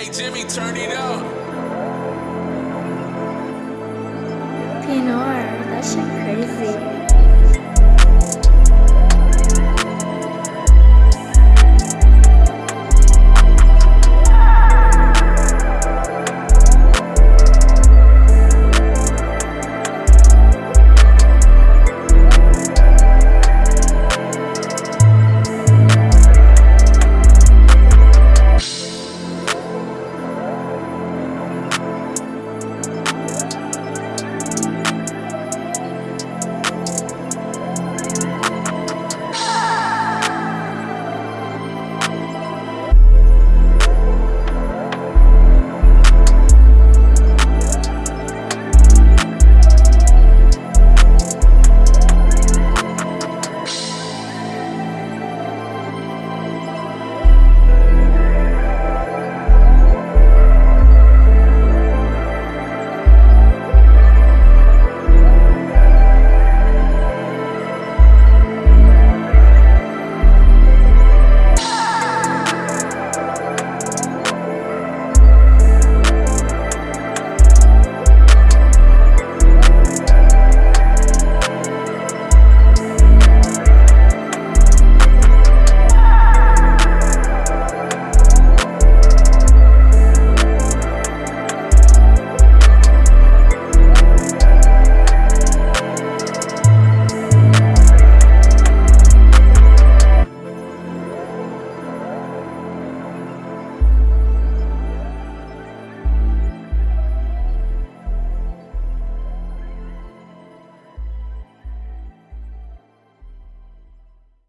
Hey Jimmy, turn it up. Pinor, that shit crazy.